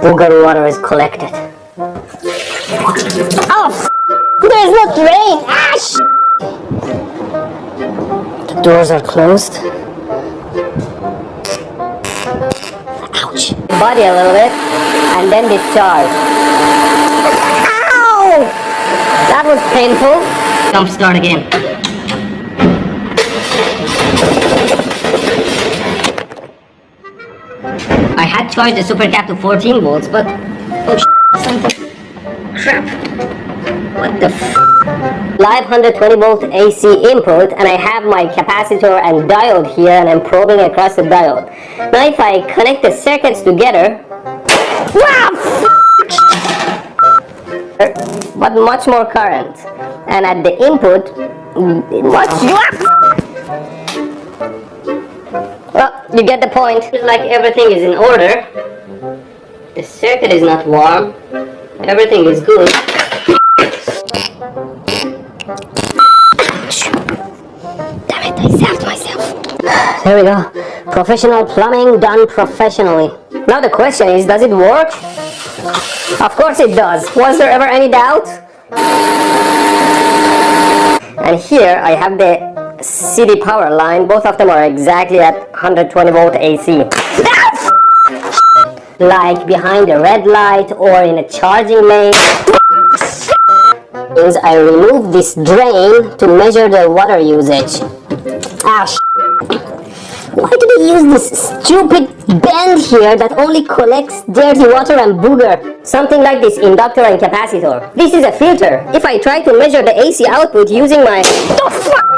booger water is collected. Oh, there's no drain! Ah, Ash! The doors are closed. Ouch. Body a little bit, and then discharge. Ow! That was painful. Jump start again. Charged the super cap to 14 volts, but oh something crap. What the f Live 120 volt AC input, and I have my capacitor and diode here, and I'm probing across the diode. Now, if I connect the circuits together, wow, but much more current, and at the input, much. You get the point. It's like everything is in order. The circuit is not warm. Everything is good. Damn it, I zapped myself. There we go. Professional plumbing done professionally. Now the question is, does it work? Of course it does. Was there ever any doubt? And here I have the city power line. Both of them are exactly at 120 volt AC. like behind a red light or in a charging lane. Is I remove this drain to measure the water usage. Ah, Ash. why do they use this stupid bend here that only collects dirty water and booger? Something like this inductor and capacitor. This is a filter. If I try to measure the AC output using my... The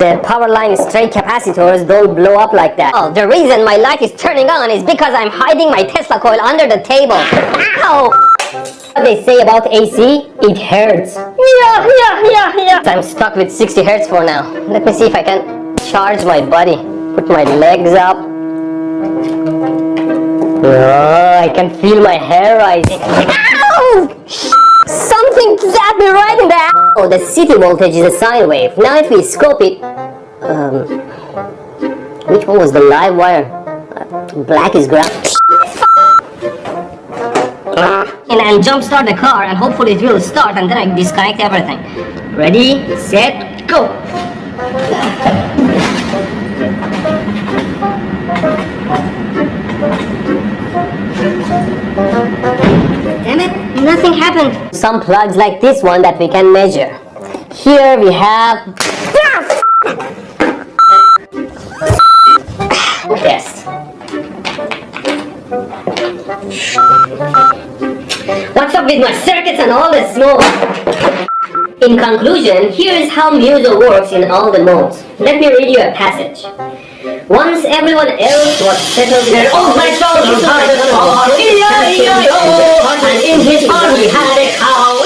power line straight capacitors don't blow up like that. Oh, the reason my light is turning on is because I'm hiding my Tesla coil under the table. Ow! What they say about AC, it hurts. Yeah, yeah, yeah, yeah. I'm stuck with 60 hertz for now. Let me see if I can charge my body. Put my legs up. Oh, I can feel my hair rising. Ow! Something zapped me right the Oh, the city voltage is a sine wave. Now if we scope it... Um, which one was the live wire? Uh, black is ground. and I'll jump start the car and hopefully it will start and then I disconnect everything. Ready, set, go! Nothing happened. Some plugs like this one that we can measure. Here we have... Yes. What's up with my circuits and all the smoke? In conclusion, here is how Muso works in all the modes. Let me read you a passage. Once everyone else was settled in oh my soul, and in his heart he had a cow.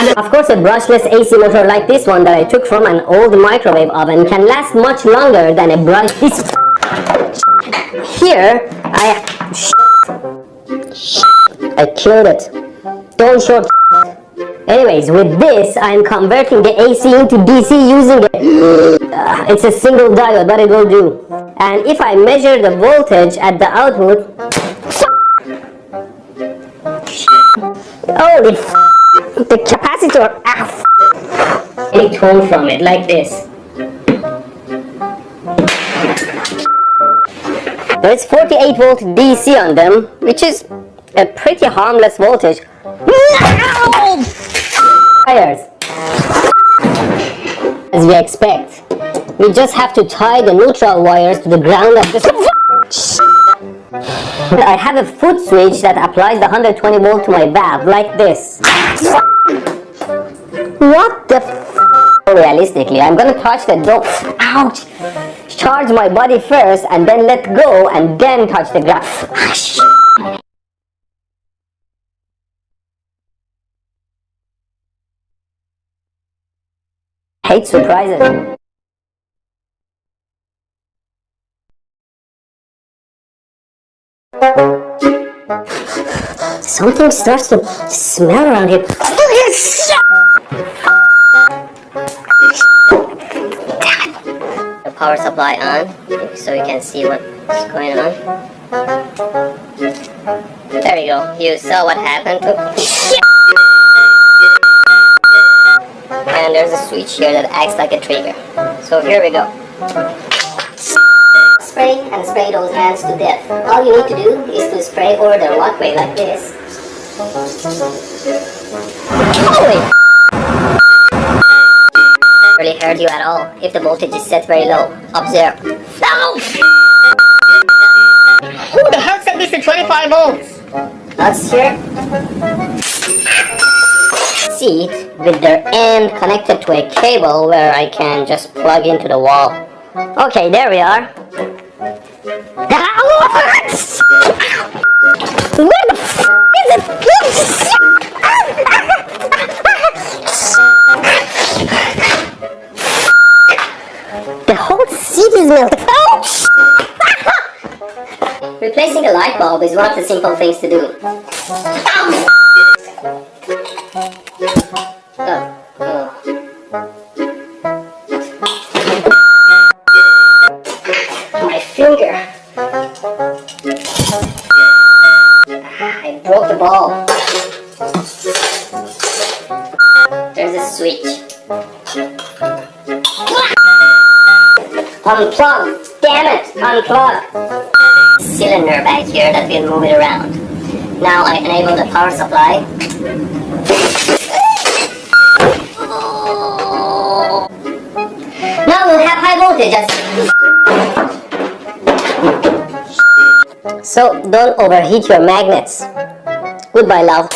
And of course a brushless AC motor like this one that I took from an old microwave oven can last much longer than a brush. Here, I... I killed it. Don't short Anyways, with this, I'm converting the AC into DC using. Uh, it's a single diode, but it will do. And if I measure the voltage at the output... Holy The capacitor... Ah, any tone from it, like this. There's 48 volt DC on them, which is a pretty harmless voltage. No! As we expect, we just have to tie the neutral wires to the ground of. I have a foot switch that applies the 120 volt to my valve, like this. What the Realistically, I'm gonna touch the door. Ouch! Charge my body first and then let go and then touch the ground. Hate surprises. Something starts to smell around here. The power supply on, so you can see what's going on. There you go. You saw what happened. There's a switch here that acts like a trigger. So here we go. Spray and spray those hands to death. All you need to do is to spray over the walkway like this. Holy! Really hurt you at all if the voltage is set very low. Observe. No! Who the hell set this to 25 volts? That's here. Seat with their end connected to a cable where I can just plug into the wall. Okay, there we are. Where the f is it? The whole seat is melted. Ouch! Replacing a light bulb is one of the simple things to do. My finger. I broke the ball. There's a switch. Unplug! Damn it! Unplug! Cylinder back here that will move it around. Now I enable the power supply. Now we'll have high voltage. So don't overheat your magnets. Goodbye, love.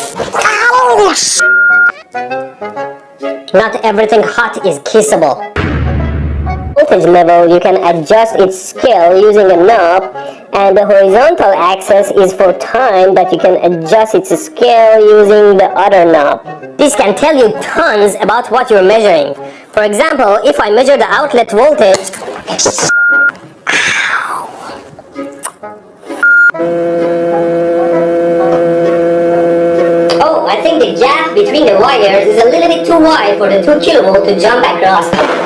Not everything hot is kissable voltage level, you can adjust its scale using a knob and the horizontal axis is for time but you can adjust its scale using the other knob. This can tell you tons about what you're measuring. For example, if I measure the outlet voltage Oh, I think the gap between the wires is a little bit too wide for the 2 kilovolt to jump across.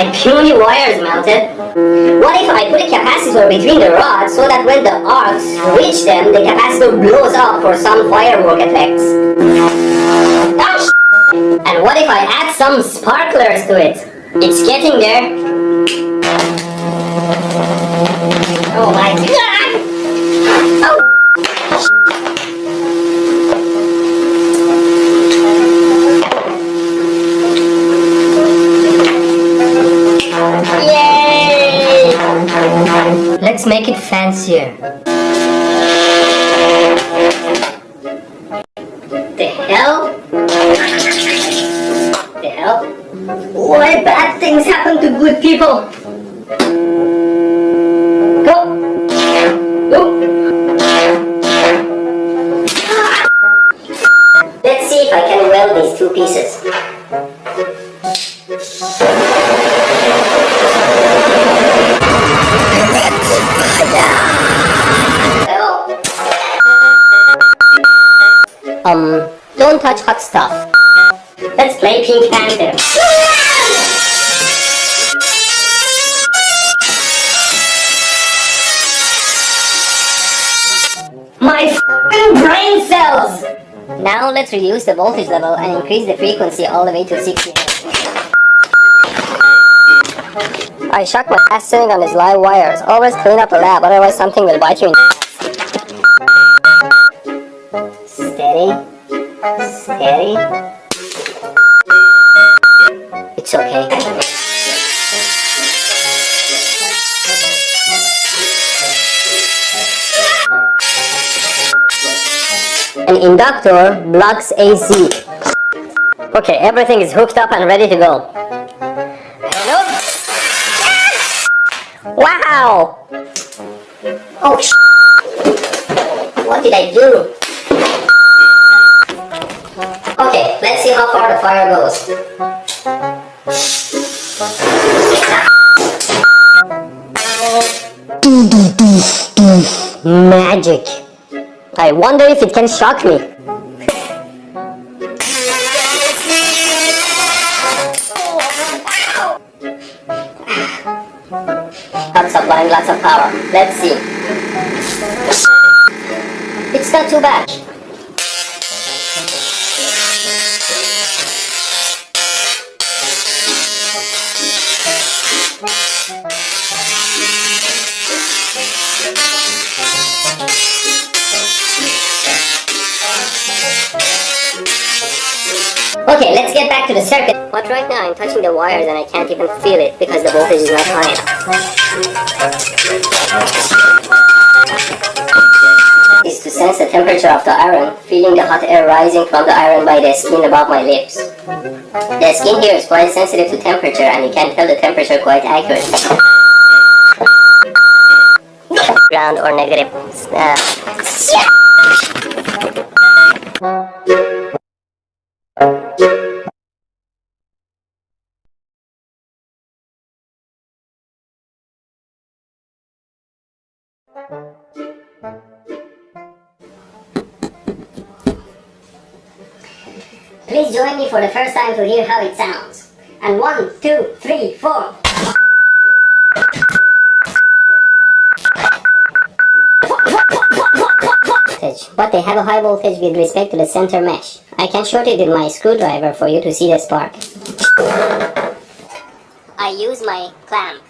My puny wires mounted? What if I put a capacitor between the rods so that when the arcs reach them, the capacitor blows up for some firework effects? Oh, and what if I add some sparklers to it? It's getting there. Oh my god! Let's make it fancier. The hell? The hell? Why bad things happen to good people? Go! Go! Ah. Let's see if I can weld these two pieces. Don't touch hot stuff. Let's play Pink Panther. My brain cells! Now let's reduce the voltage level and increase the frequency all the way to 60 I shock my ass sitting on these live wires. Always clean up the lab, otherwise something will bite you in Steady. Steady. It's okay. An inductor blocks AC. Okay, everything is hooked up and ready to go. Hello? Wow! Oh, what did I do? Fire goes. Magic. I wonder if it can shock me. I'm supplying lots of power. Let's see. It's not too bad. To the circuit. But right now I'm touching the wires and I can't even feel it because the voltage is not high enough. Is to sense the temperature of the iron, feeling the hot air rising from the iron by the skin above my lips. The skin here is quite sensitive to temperature and you can tell the temperature quite accurately. Ground or negative. Uh, Please join me for the first time to hear how it sounds. And one, two, three, four. But they have a high voltage with respect to the center mesh. I can short it with my screwdriver for you to see the spark. I use my clamp.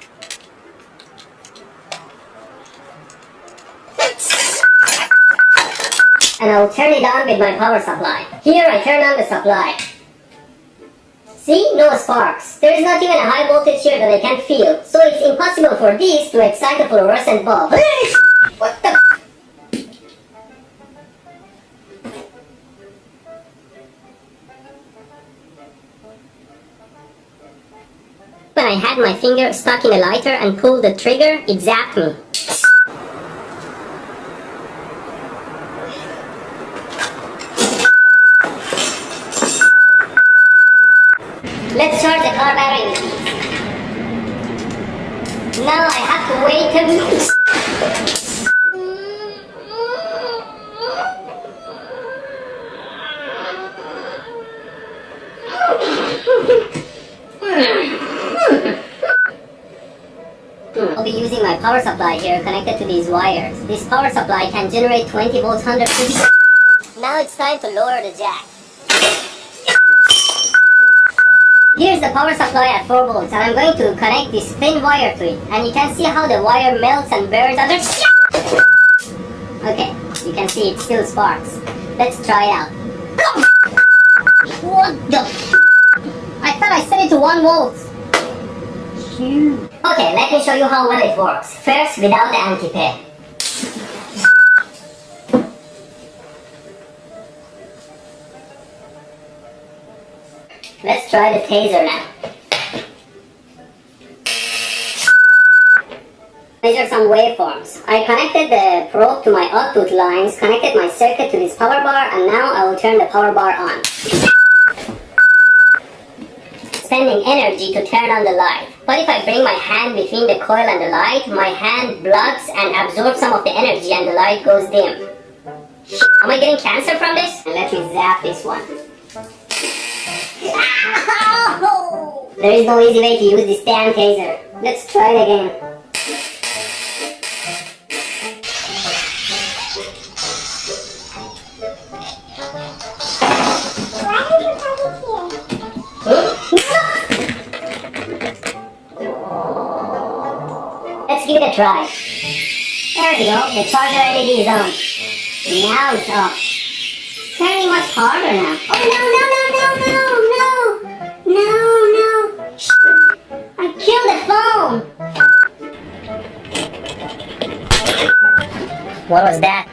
And I'll turn it on with my power supply. Here I turn on the supply. See? No sparks. There is not even a high voltage here that I can feel, so it's impossible for this to excite a fluorescent bulb. what the When I had my finger stuck in a lighter and pulled the trigger, it zapped me. Let's charge the car battery with these. Now I have to wait a minute. I'll be using my power supply here connected to these wires. This power supply can generate 20 volts 150. Now it's time to lower the jack. Here's the power supply at 4 volts and I'm going to connect this thin wire to it and you can see how the wire melts and burns under Okay, you can see it still sparks. Let's try it out. What the I thought I set it to 1 volt. Okay, let me show you how well it works. First, without the anti-pair. Try the taser now. These are some waveforms. I connected the probe to my output lines, connected my circuit to this power bar, and now I will turn the power bar on. Spending energy to turn on the light. But if I bring my hand between the coil and the light, my hand blocks and absorbs some of the energy and the light goes dim. Am I getting cancer from this? Let me zap this one. There is no easy way to use this damn taser. Let's try it again. Let's give it a try. There we go, the charger LED is on. Now it's off. It's Turning much harder now. Oh no, no, no, no, no! What was that?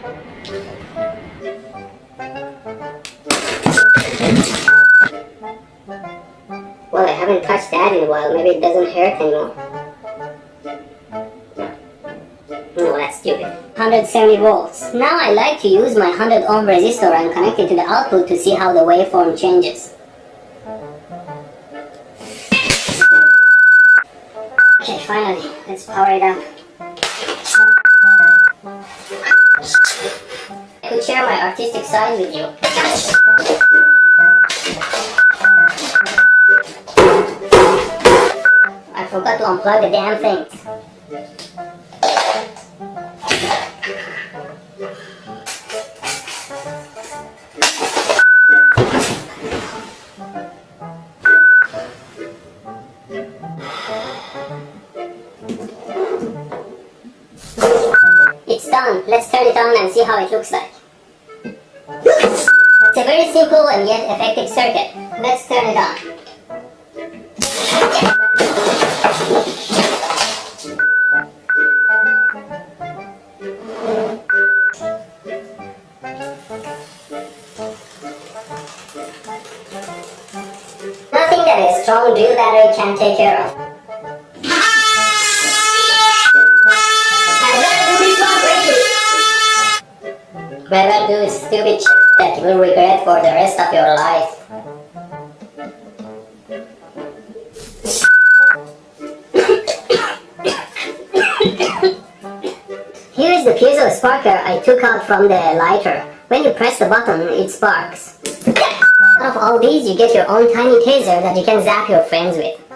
Well, I haven't touched that in a while. Maybe it doesn't hurt anymore. No, that's stupid. 170 volts. Now I like to use my 100 ohm resistor and connect it to the output to see how the waveform changes. Okay, finally. Let's power it up. Share my artistic side with you. I forgot to unplug the damn thing. It's done. Let's turn it on and see how it looks like. And yet effective circuit. Let's turn it on. Nothing that a strong drill battery can take care of. Rather do stupid that you will regret for the rest of your life. Here is the piezo sparker I took out from the lighter. When you press the button, it sparks. Out of all these, you get your own tiny taser that you can zap your friends with.